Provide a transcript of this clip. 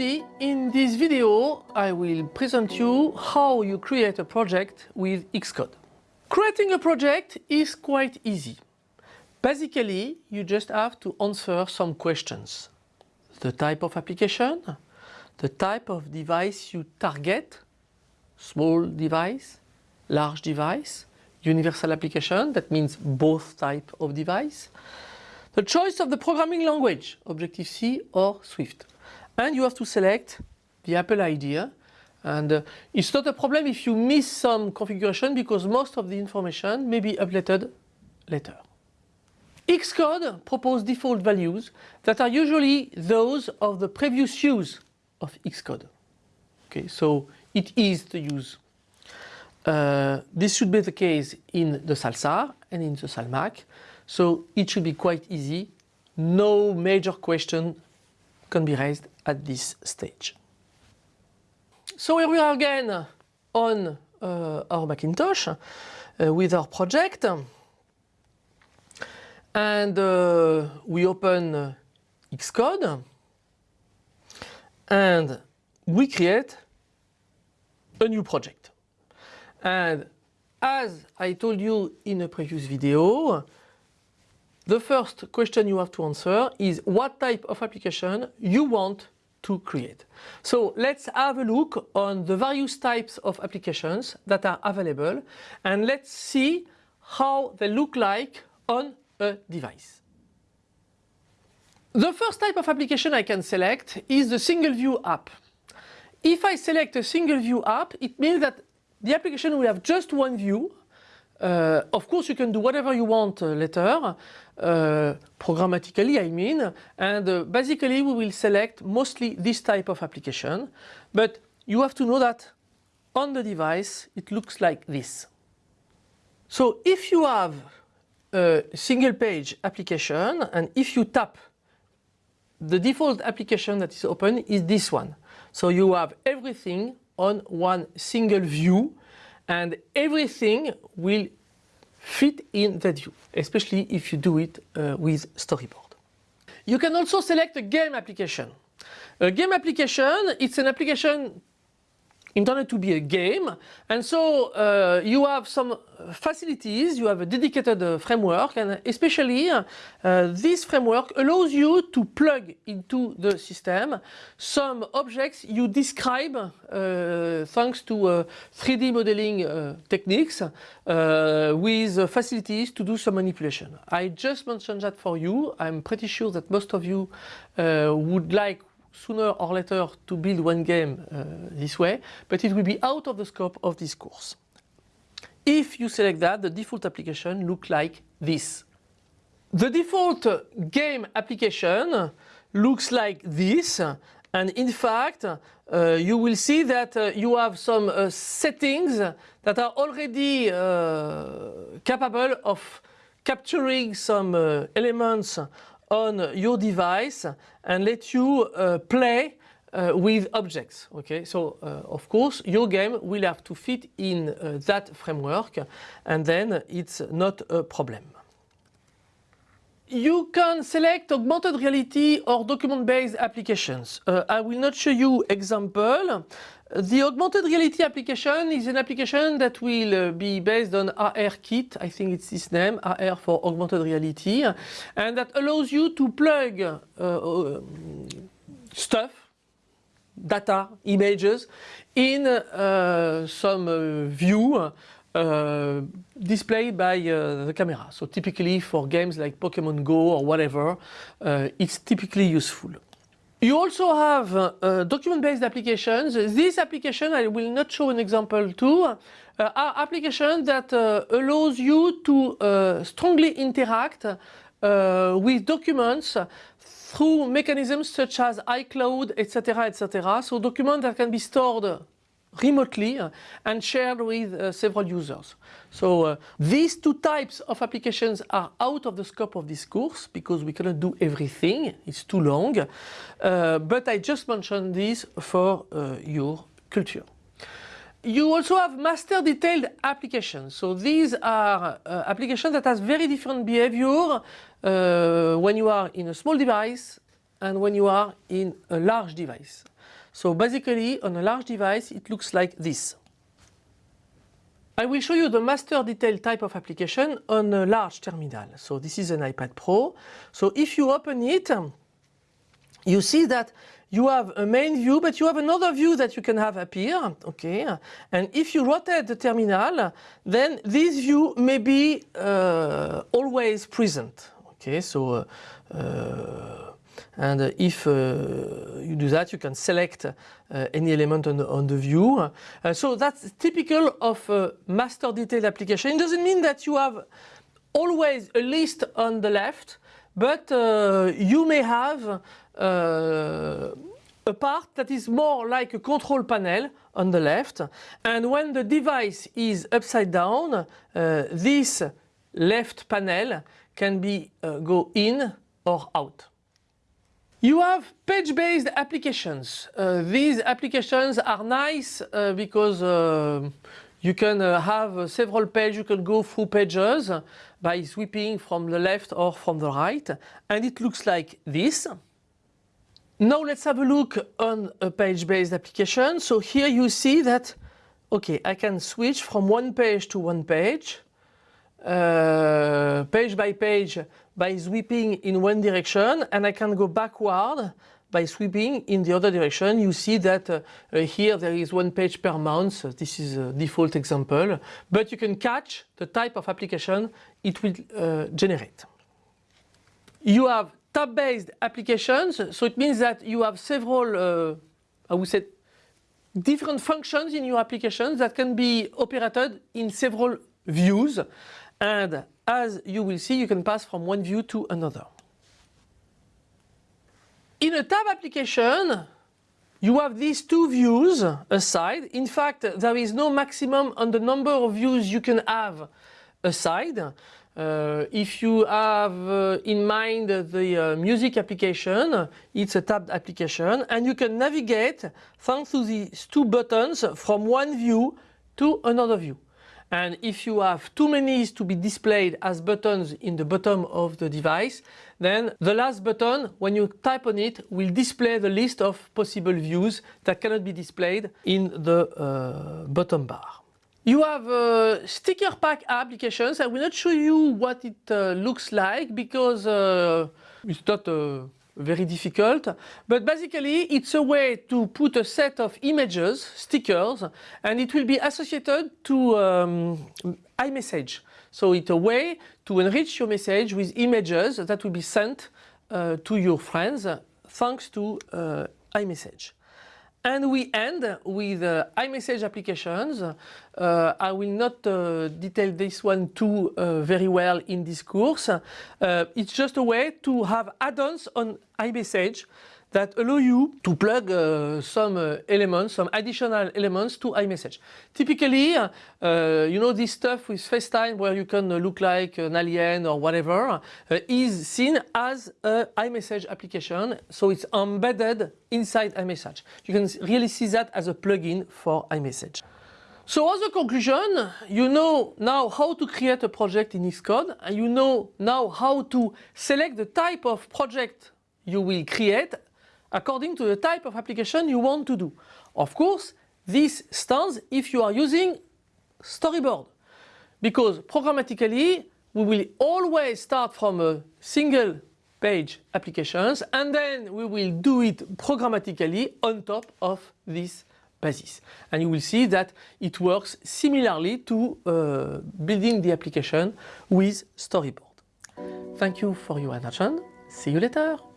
in this video I will present you how you create a project with Xcode. Creating a project is quite easy. Basically, you just have to answer some questions. The type of application, the type of device you target, small device, large device, universal application, that means both type of device, the choice of the programming language, Objective-C or Swift. And you have to select the Apple ID and uh, it's not a problem if you miss some configuration because most of the information may be updated later. Xcode proposes default values that are usually those of the previous use of Xcode. Okay, so it is the use. Uh, this should be the case in the Salsar and in the Salmac, so it should be quite easy. No major question can be raised at this stage. So here we are again on uh, our Macintosh uh, with our project and uh, we open Xcode and we create a new project. And as I told you in a previous video, the first question you have to answer is what type of application you want to create. So let's have a look on the various types of applications that are available and let's see how they look like on a device. The first type of application I can select is the single view app. If I select a single view app, it means that the application will have just one view. Uh, of course, you can do whatever you want uh, later, uh, programmatically I mean, and uh, basically we will select mostly this type of application, but you have to know that on the device it looks like this. So if you have a single page application and if you tap the default application that is open is this one. So you have everything on one single view and everything will fit in that view, especially if you do it uh, with storyboard. You can also select a game application. A game application, it's an application intended to be a game and so uh, you have some facilities, you have a dedicated uh, framework and especially uh, this framework allows you to plug into the system some objects you describe uh, thanks to 3D uh, modeling uh, techniques with facilities to do some manipulation. I just mentioned that for you. I'm pretty sure that most of you would like sooner or later to build one game uh, this way, but it will be out of the scope of this course. If you select that, the default application look like this. The default game application looks like this and in fact uh, you will see that uh, you have some uh, settings that are already uh, capable of capturing some uh, elements on your device and let you uh, play uh, with objects. Okay, so uh, of course your game will have to fit in uh, that framework and then it's not a problem. You can select augmented reality or document-based applications. Uh, I will not show you example. The augmented reality application is an application that will uh, be based on ARKit, I think it's this name, AR for augmented reality, and that allows you to plug uh, uh, stuff, data, images in uh, some view uh, displayed by uh, the camera. So typically for games like Pokemon Go or whatever, uh, it's typically useful. You also have uh, document-based applications. This application, I will not show an example to, uh, are applications that uh, allows you to uh, strongly interact uh, with documents through mechanisms such as iCloud, etc., etc. So documents that can be stored remotely uh, and shared with uh, several users. So uh, these two types of applications are out of the scope of this course because we cannot do everything, it's too long, uh, but I just mentioned this for uh, your culture. You also have master detailed applications. So these are uh, applications that has very different behavior when you are in a small device and when you are in a large device. So basically on a large device it looks like this. I will show you the master detail type of application on a large terminal. So this is an iPad Pro. So if you open it, you see that you have a main view, but you have another view that you can have appear, okay? And if you rotate the terminal, then this view may be uh, always present, okay? So, uh, uh, and if uh, you do that, you can select uh, any element on the, on the view. Uh, so that's typical of a master detailed application. It doesn't mean that you have always a list on the left, but you may have uh, a part that is more like a control panel on the left and when the device is upside down uh, this left panel can be uh, go in or out. You have page-based applications. Uh, these applications are nice uh, because uh, you can uh, have several pages, you can go through pages by sweeping from the left or from the right and it looks like this. Now let's have a look on a page-based application. So here you see that, okay, I can switch from one page to one page, uh, page by page by sweeping in one direction and I can go backward by sweeping in the other direction. You see that uh, here there is one page per month. This is a default example, but you can catch the type of application it will uh, generate. You have tab-based applications. So it means that you have several, uh, I would say, different functions in your applications that can be operated in several views. And as you will see, you can pass from one view to another. In a tab application, you have these two views aside. In fact, there is no maximum on the number of views you can have aside. Uh, if you have uh, in mind the uh, music application, it's a tabbed application and you can navigate thanks to these two buttons from one view to another view. And if you have too many to be displayed as buttons in the bottom of the device, then the last button, when you type on it, will display the list of possible views that cannot be displayed in the uh, bottom bar. You have uh, sticker pack applications. I will not show you what it uh, looks like because uh, it's not uh, very difficult. But basically it's a way to put a set of images, stickers, and it will be associated to um, iMessage. So it's a way to enrich your message with images that will be sent uh, to your friends thanks to uh, iMessage. And we end with uh, iMessage applications. Uh, I will not uh, detail this one too uh, very well in this course. Uh, it's just a way to have add-ons on iMessage that allow you to plug uh, some uh, elements, some additional elements to iMessage. Typically, uh, you know this stuff with FaceTime where you can look like an alien or whatever uh, is seen as a iMessage application. So it's embedded inside iMessage. You can really see that as a plugin for iMessage. So as a conclusion, you know now how to create a project in Xcode and you know now how to select the type of project you will create according to the type of application you want to do. Of course, this stands if you are using storyboard because programmatically we will always start from a single page applications and then we will do it programmatically on top of this basis. And you will see that it works similarly to uh, building the application with storyboard. Thank you for your attention. See you later.